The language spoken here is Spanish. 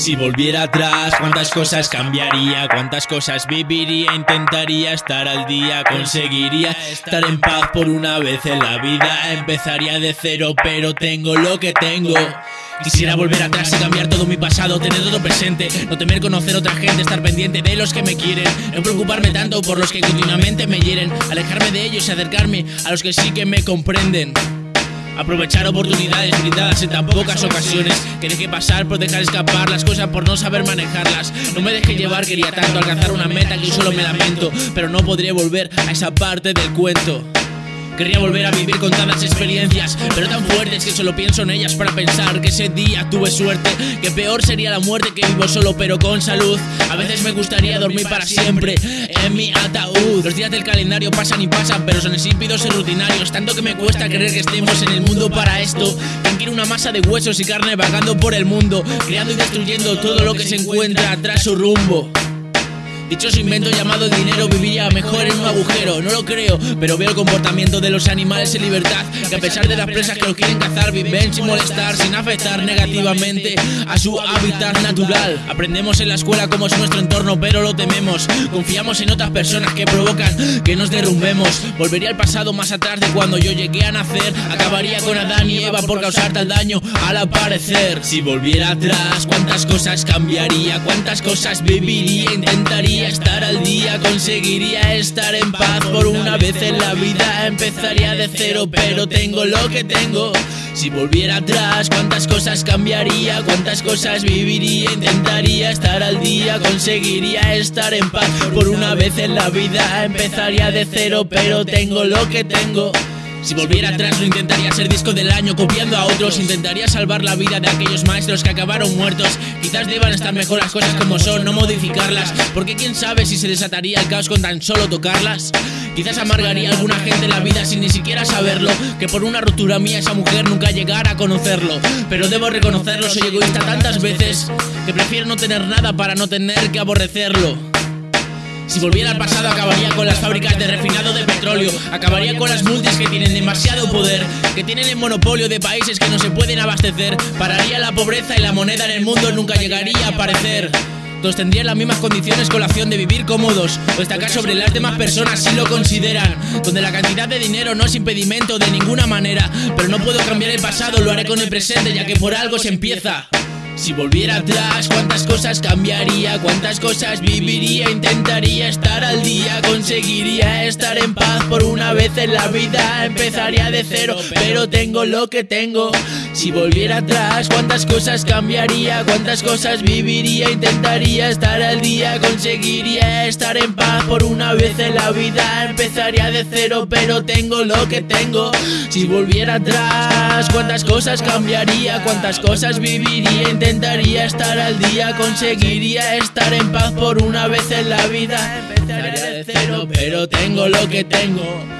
Si volviera atrás, cuántas cosas cambiaría, cuántas cosas viviría, intentaría estar al día, conseguiría estar en paz por una vez en la vida, empezaría de cero, pero tengo lo que tengo. Quisiera volver atrás y cambiar todo mi pasado, tener todo presente, no temer conocer otra gente, estar pendiente de los que me quieren, no preocuparme tanto por los que continuamente me hieren, alejarme de ellos y acercarme a los que sí que me comprenden. Aprovechar oportunidades limitadas en tan pocas ocasiones. Que deje pasar por dejar escapar las cosas por no saber manejarlas. No me deje llevar, quería tanto alcanzar una meta que solo me lamento. Pero no podré volver a esa parte del cuento Querría volver a vivir con tantas experiencias, pero tan fuertes que solo pienso en ellas para pensar que ese día tuve suerte, que peor sería la muerte que vivo solo pero con salud. A veces me gustaría dormir para siempre en mi ataúd. Los días del calendario pasan y pasan, pero son insípidos y rutinarios, tanto que me cuesta creer que estemos en el mundo para esto. Quiere una masa de huesos y carne vagando por el mundo, creando y destruyendo todo lo que se encuentra tras su rumbo. Dichoso invento llamado dinero vivía mejor en un agujero, no lo creo, pero veo el comportamiento de los animales en libertad, que a pesar de las presas que los quieren cazar, viven sin molestar, sin afectar negativamente a su hábitat natural. Aprendemos en la escuela cómo es nuestro entorno, pero lo tememos. Confiamos en otras personas que provocan que nos derrumbemos. Volvería al pasado más atrás de cuando yo llegué a nacer, acabaría con Adán y Eva por causar tal daño al aparecer. Si volviera atrás, cuántas cosas cambiaría, cuántas cosas viviría, intentaría estar al día, conseguiría estar en paz por una vez en la vida. Empezaría de cero, pero tengo lo que tengo. Si volviera atrás, cuántas cosas cambiaría, cuántas cosas viviría, intentaría estar al día, conseguiría estar en paz por una vez en la vida. Empezaría de cero, pero tengo lo que tengo. Si volviera atrás no intentaría ser disco del año copiando a otros. Intentaría salvar la vida de aquellos maestros que acabaron muertos. Quizás deban estar mejor las cosas como son, no modificarlas. Porque quién sabe si se desataría el caos con tan solo tocarlas. Quizás amargaría a alguna gente la vida sin ni siquiera saberlo. Que por una ruptura mía esa mujer nunca llegara a conocerlo. Pero debo reconocerlo, soy egoísta tantas veces Que prefiero no tener nada para no tener que aborrecerlo si volviera al pasado acabaría con las fábricas de refinado de petróleo, acabaría con las multis que tienen demasiado poder, que tienen el monopolio de países que no se pueden abastecer, pararía la pobreza y la moneda en el mundo nunca llegaría a aparecer. Todos tendrían las mismas condiciones con la opción de vivir cómodos o destacar sobre las demás personas si lo consideran. Donde la cantidad de dinero no es impedimento de ninguna manera. Pero no puedo cambiar el pasado, lo haré con el presente ya que por algo se empieza. Si volviera atrás, cuántas cosas cambiaría, cuántas cosas viviría, intentaría estar al día, conseguiría estar en paz por una vez en la vida, empezaría de cero, pero tengo lo que tengo. Si volviera atrás, cuántas cosas cambiaría, cuántas cosas viviría, intentaría estar al día, conseguiría estar en paz por una vez en la vida, empezaría de cero, pero tengo lo que tengo. Si volviera atrás, cuántas cosas cambiaría, cuántas cosas viviría, intentaría estar al día, conseguiría estar en paz por una vez en la vida. Empezaría de cero, pero tengo lo que tengo.